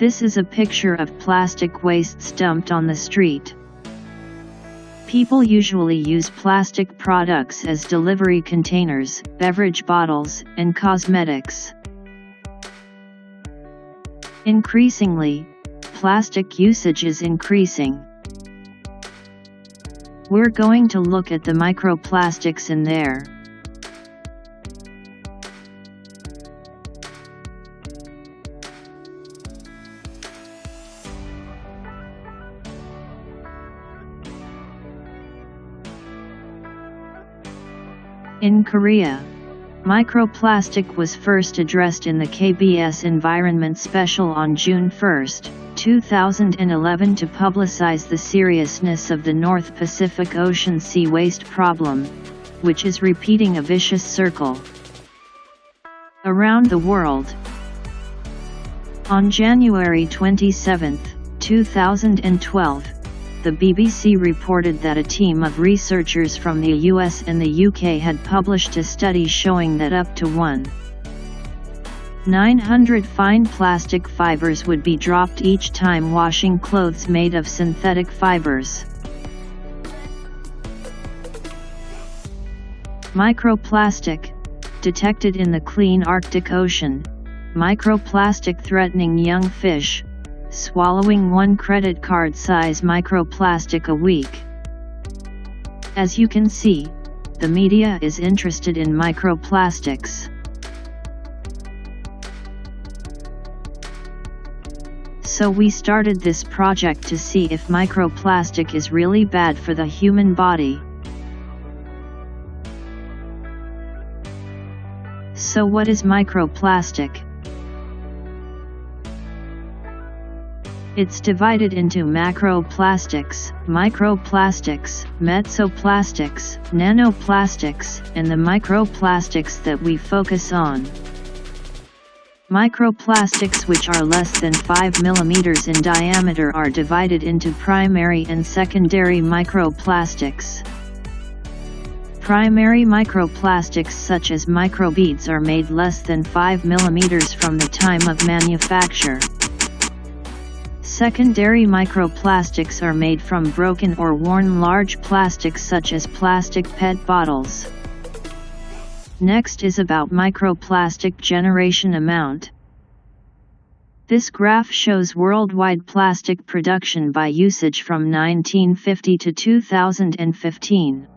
This is a picture of plastic wastes dumped on the street. People usually use plastic products as delivery containers, beverage bottles, and cosmetics. Increasingly, plastic usage is increasing. We're going to look at the microplastics in there. In Korea, microplastic was first addressed in the KBS Environment Special on June 1, 2011 to publicize the seriousness of the North Pacific Ocean sea waste problem, which is repeating a vicious circle around the world. On January 27, 2012, the BBC reported that a team of researchers from the US and the UK had published a study showing that up to 1 900 fine plastic fibers would be dropped each time washing clothes made of synthetic fibers. Microplastic, detected in the clean Arctic Ocean, microplastic threatening young fish, swallowing one credit card size microplastic a week. As you can see, the media is interested in microplastics. So we started this project to see if microplastic is really bad for the human body. So what is microplastic? It's divided into macroplastics, microplastics, mesoplastics, nanoplastics, and the microplastics that we focus on. Microplastics which are less than 5 mm in diameter are divided into primary and secondary microplastics. Primary microplastics such as microbeads are made less than 5 mm from the time of manufacture. Secondary microplastics are made from broken or worn large plastics such as plastic PET bottles. Next is about microplastic generation amount. This graph shows worldwide plastic production by usage from 1950 to 2015.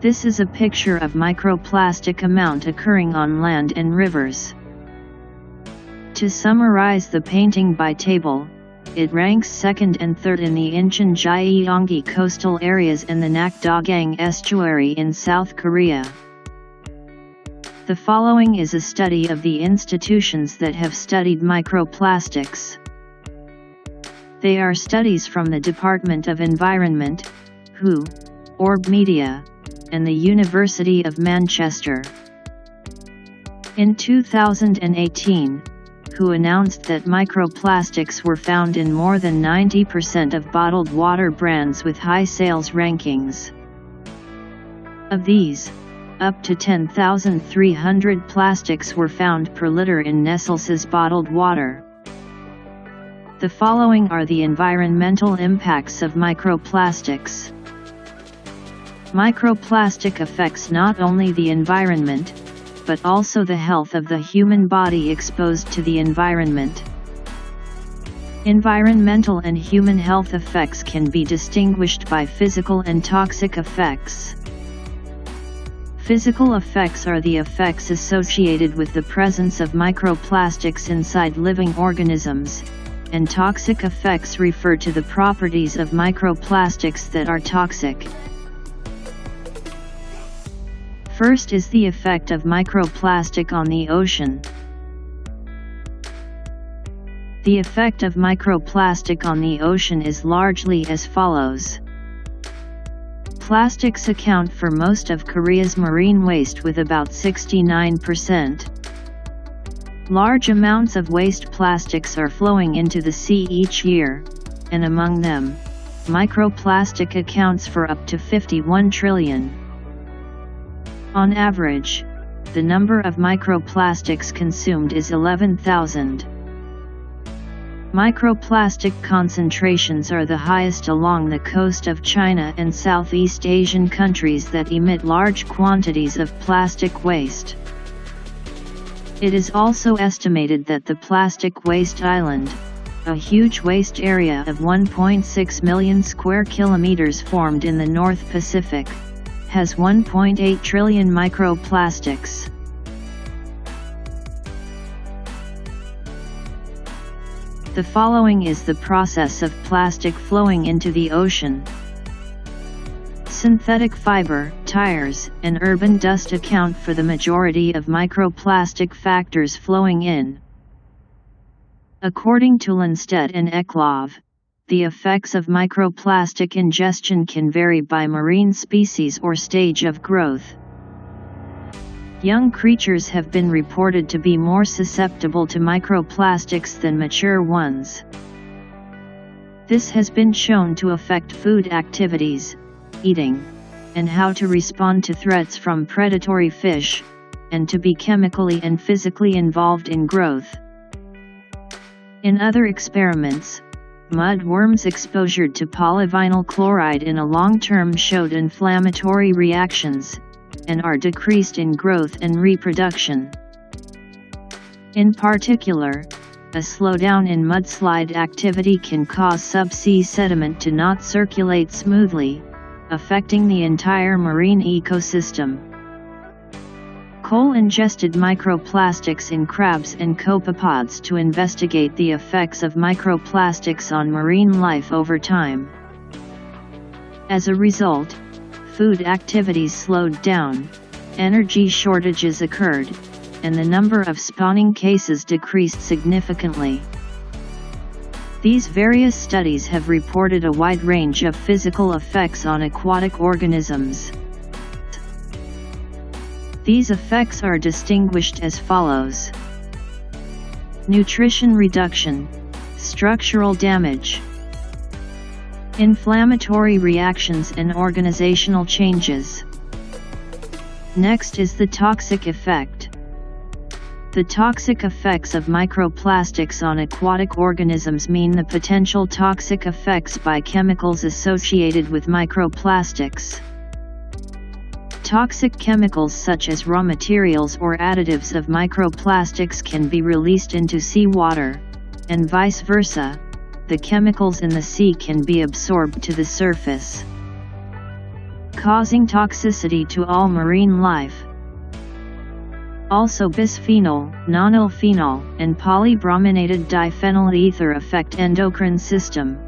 This is a picture of microplastic amount occurring on land and rivers. To summarize the painting by table, it ranks second and third in the Incheon Gyeonggi coastal areas and the Nakdonggang estuary in South Korea. The following is a study of the institutions that have studied microplastics. They are studies from the Department of Environment, WHO, Orb Media, and the University of Manchester. In 2018, WHO announced that microplastics were found in more than 90% of bottled water brands with high sales rankings. Of these, up to 10,300 plastics were found per liter in Nestle's bottled water. The following are the environmental impacts of microplastics. Microplastic affects not only the environment, but also the health of the human body exposed to the environment. Environmental and human health effects can be distinguished by physical and toxic effects. Physical effects are the effects associated with the presence of microplastics inside living organisms, and toxic effects refer to the properties of microplastics that are toxic. First is the effect of microplastic on the ocean. The effect of microplastic on the ocean is largely as follows. Plastics account for most of Korea's marine waste with about 69%. Large amounts of waste plastics are flowing into the sea each year, and among them, microplastic accounts for up to 51 trillion. On average, the number of microplastics consumed is 11,000. Microplastic concentrations are the highest along the coast of China and Southeast Asian countries that emit large quantities of plastic waste. It is also estimated that the plastic waste island, a huge waste area of 1.6 million square kilometers formed in the North Pacific, has 1.8 trillion microplastics. The following is the process of plastic flowing into the ocean. Synthetic fiber, tires, and urban dust account for the majority of microplastic factors flowing in. According to Lönnstedt and Eklöv, the effects of microplastic ingestion can vary by marine species or stage of growth. Young creatures have been reported to be more susceptible to microplastics than mature ones. This has been shown to affect food activities, eating, and how to respond to threats from predatory fish, and to be chemically and physically involved in growth. In other experiments, mudworms exposure to polyvinyl chloride in a long term showed inflammatory reactions, and are decreased in growth and reproduction. In particular, a slowdown in mudslide activity can cause subsea sediment to not circulate smoothly, affecting the entire marine ecosystem. Cole ingested microplastics in crabs and copepods to investigate the effects of microplastics on marine life over time. As a result, food activities slowed down, energy shortages occurred, and the number of spawning cases decreased significantly. These various studies have reported a wide range of physical effects on aquatic organisms. These effects are distinguished as follows. Nutrition reduction, structural damage, Inflammatory reactions and organizational changes. Next is the toxic effect. The toxic effects of microplastics on aquatic organisms mean the potential toxic effects by chemicals associated with microplastics. Toxic chemicals such as raw materials or additives of microplastics can be released into seawater, and vice versa, the chemicals in the sea can be absorbed to the surface, causing toxicity to all marine life. Also bisphenol, nonylphenol, and polybrominated diphenyl ether affect endocrine system.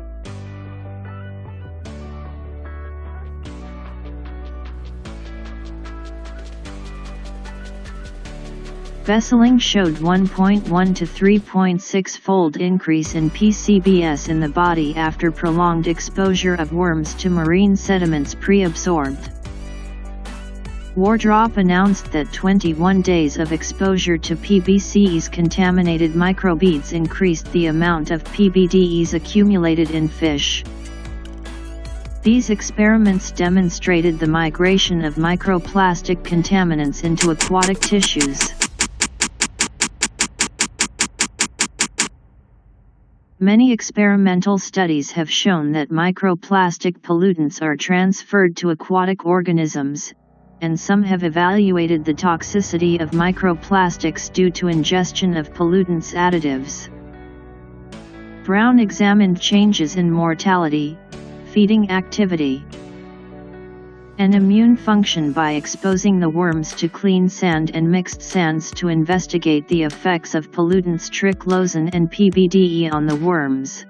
Besseling showed 1.1 to 3.6 fold increase in PCBS in the body after prolonged exposure of worms to marine sediments pre-absorbed. Wardrop announced that 21 days of exposure to PBC's contaminated microbeads increased the amount of PBDEs accumulated in fish. These experiments demonstrated the migration of microplastic contaminants into aquatic tissues. Many experimental studies have shown that microplastic pollutants are transferred to aquatic organisms, and some have evaluated the toxicity of microplastics due to ingestion of pollutants additives. Browne examined changes in mortality, feeding activity, and immune function by exposing the worms to clean sand and mixed sands to investigate the effects of pollutants triclosan and PBDE on the worms.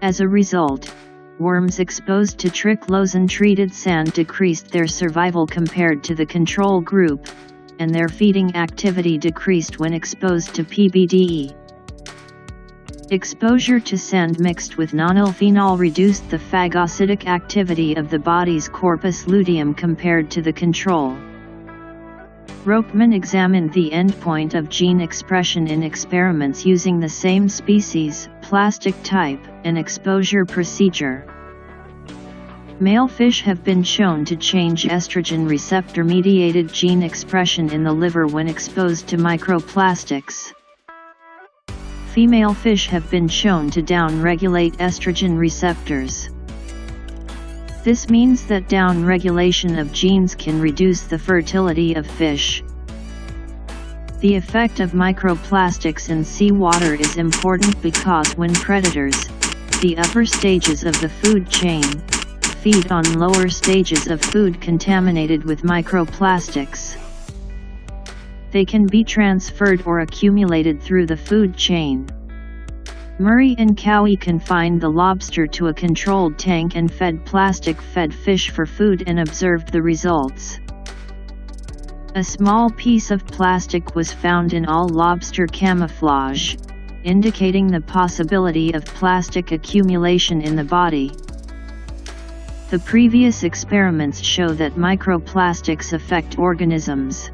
As a result, worms exposed to triclosan-treated sand decreased their survival compared to the control group, and their feeding activity decreased when exposed to PBDE. Exposure to sand mixed with nonylphenol reduced the phagocytic activity of the body's corpus luteum compared to the control. Rochman examined the endpoint of gene expression in experiments using the same species, plastic type, and exposure procedure. Male fish have been shown to change estrogen receptor-mediated gene expression in the liver when exposed to microplastics. Female fish have been shown to down-regulate estrogen receptors. This means that down-regulation of genes can reduce the fertility of fish. The effect of microplastics in seawater is important because when predators, the upper stages of the food chain, feed on lower stages of food contaminated with microplastics. They can be transferred or accumulated through the food chain. Murray and Cowie confined the lobster to a controlled tank and fed plastic-fed fish for food and observed the results. A small piece of plastic was found in all lobster camouflage, indicating the possibility of plastic accumulation in the body. The previous experiments show that microplastics affect organisms.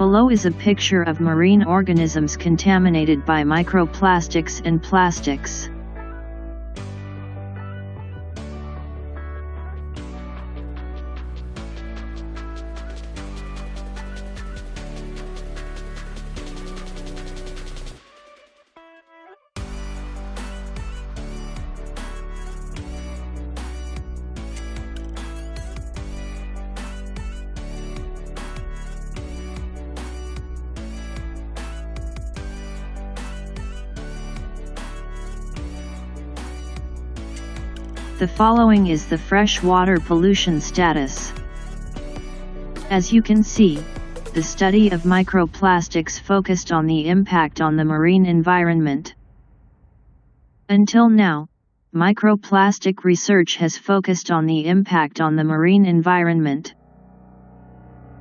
Below is a picture of marine organisms contaminated by microplastics and plastics. The following is the freshwater pollution status. As you can see, the study of microplastics focused on the impact on the marine environment. Until now, microplastic research has focused on the impact on the marine environment.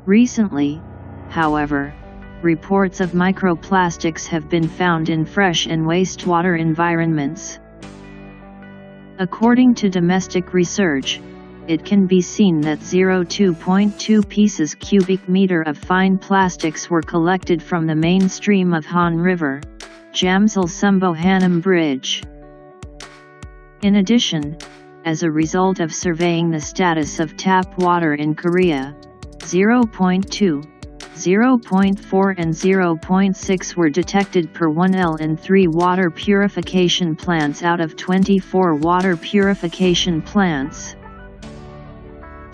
Recently, however, reports of microplastics have been found in fresh and wastewater environments. According to domestic research, it can be seen that 0.2.2 pieces cubic meter of fine plastics were collected from the main stream of Han River, Jamsil Sumbo Bridge. In addition, as a result of surveying the status of tap water in Korea, 0.2 0.4 and 0.6 were detected per 1L in 3 water purification plants out of 24 water purification plants.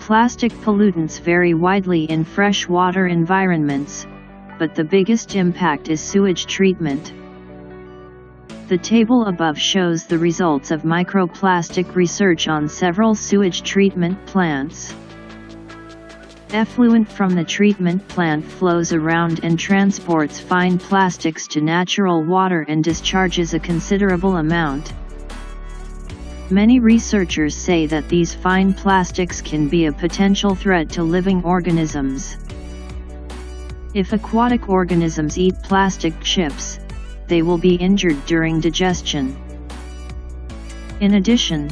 Plastic pollutants vary widely in freshwater environments, but the biggest impact is sewage treatment. The table above shows the results of microplastic research on several sewage treatment plants. Effluent from the treatment plant flows around and transports fine plastics to natural water and discharges a considerable amount. Many researchers say that these fine plastics can be a potential threat to living organisms. If aquatic organisms eat plastic chips, they will be injured during digestion. In addition,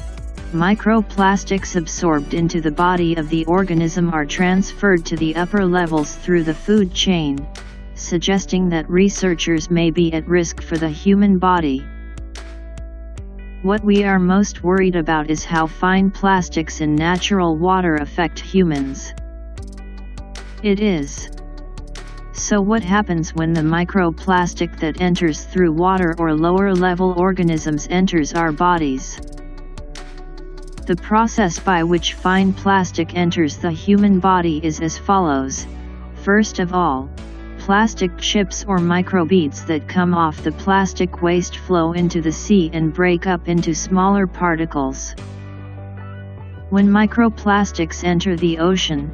Microplastics absorbed into the body of the organism are transferred to the upper levels through the food chain, suggesting that researchers may be at risk for the human body. What we are most worried about is how fine plastics in natural water affect humans. It is. So what happens when the microplastic that enters through water or lower level organisms enters our bodies? The process by which fine plastic enters the human body is as follows. First of all, plastic chips or microbeads that come off the plastic waste flow into the sea and break up into smaller particles. When microplastics enter the ocean,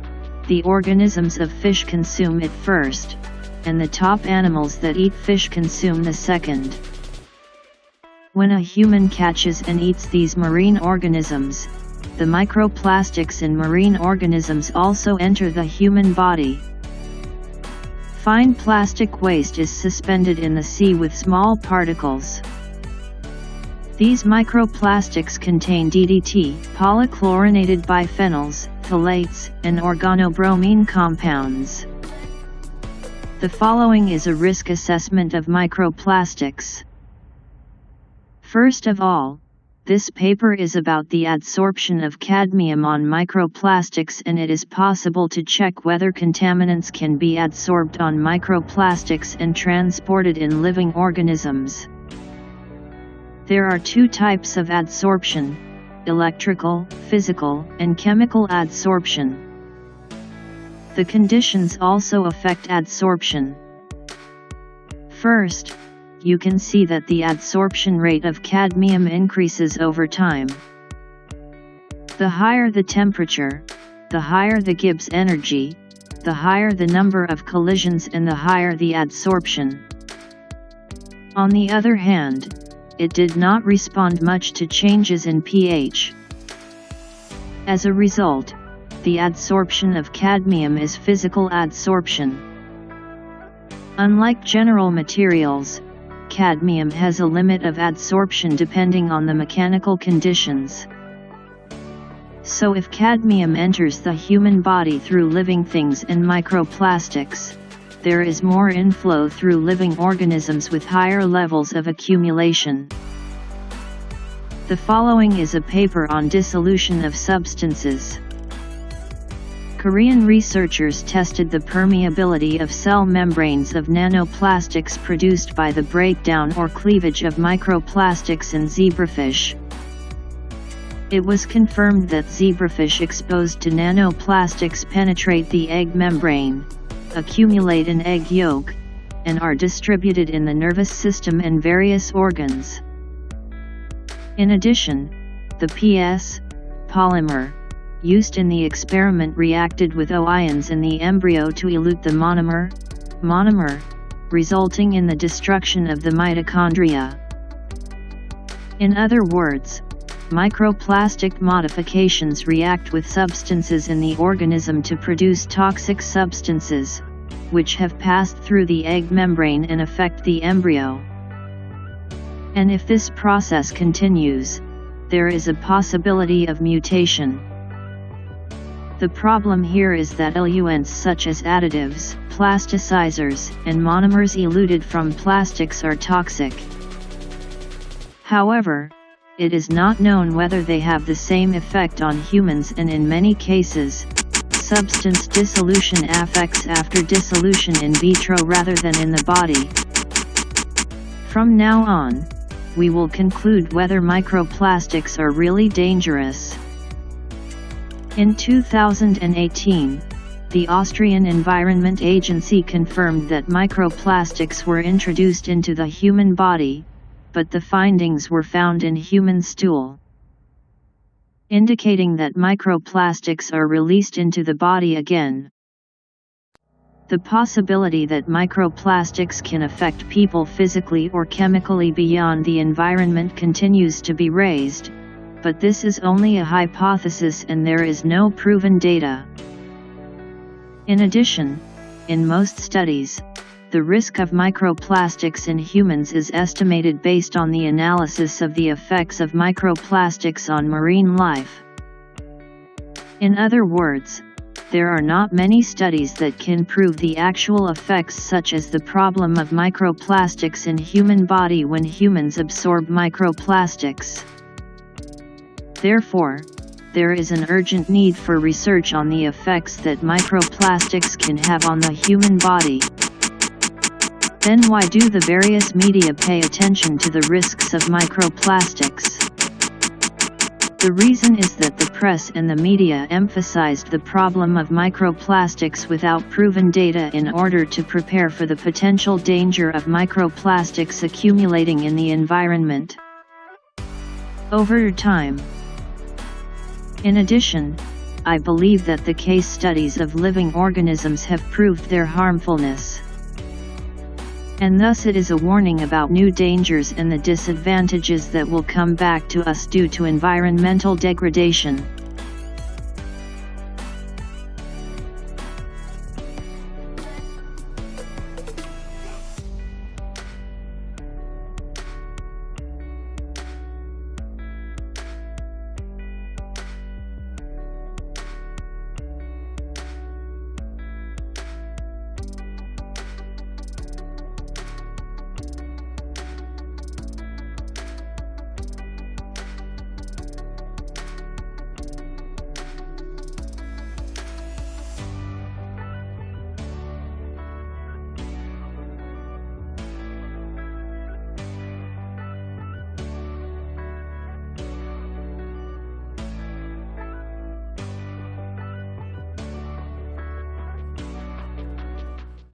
the organisms of fish consume it first, and the top animals that eat fish consume the second. When a human catches and eats these marine organisms, the microplastics in marine organisms also enter the human body. Fine plastic waste is suspended in the sea with small particles. These microplastics contain DDT, polychlorinated biphenyls, phthalates, and organobromine compounds. The following is a risk assessment of microplastics. First of all, This paper is about the adsorption of cadmium on microplastics and it is possible to check whether contaminants can be adsorbed on microplastics and transported in living organisms. There are two types of adsorption, electrical, physical, and chemical adsorption. The conditions also affect adsorption. First, you can see that the adsorption rate of cadmium increases over time. The higher the temperature, the higher the Gibbs energy, the higher the number of collisions and the higher the adsorption. On the other hand, it did not respond much to changes in pH. As a result, the adsorption of cadmium is physical adsorption. Unlike general materials, cadmium has a limit of adsorption depending on the mechanical conditions. So if cadmium enters the human body through living things and microplastics, there is more inflow through living organisms with higher levels of accumulation. The following is a paper on dissolution of substances. Korean researchers tested the permeability of cell membranes of nanoplastics produced by the breakdown or cleavage of microplastics in zebrafish. It was confirmed that zebrafish exposed to nanoplastics penetrate the egg membrane, accumulate in egg yolk, and are distributed in the nervous system and various organs. In addition, the PS polymer used in the experiment reacted with O ions in the embryo to elute the monomer, monomer, resulting in the destruction of the mitochondria. In other words, microplastic modifications react with substances in the organism to produce toxic substances, which have passed through the egg membrane and affect the embryo. And if this process continues, there is a possibility of mutation. The problem here is that eluents such as additives, plasticizers, and monomers eluted from plastics are toxic. However, it is not known whether they have the same effect on humans and in many cases, substance dissolution affects after dissolution in vitro rather than in the body. From now on, we will conclude whether microplastics are really dangerous. In 2018, the Austrian Environment Agency confirmed that microplastics were introduced into the human body, but the findings were found in human stool. Indicating that microplastics are released into the body again. The possibility that microplastics can affect people physically or chemically beyond the environment continues to be raised, but this is only a hypothesis and there is no proven data. In addition, in most studies, the risk of microplastics in humans is estimated based on the analysis of the effects of microplastics on marine life. In other words, there are not many studies that can prove the actual effects such as the problem of microplastics in human body when humans absorb microplastics. Therefore, there is an urgent need for research on the effects that microplastics can have on the human body. Then why do the various media pay attention to the risks of microplastics? The reason is that the press and the media emphasized the problem of microplastics without proven data in order to prepare for the potential danger of microplastics accumulating in the environment. Over time, in addition, I believe that the case studies of living organisms have proved their harmfulness. And thus it is a warning about new dangers and the disadvantages that will come back to us due to environmental degradation.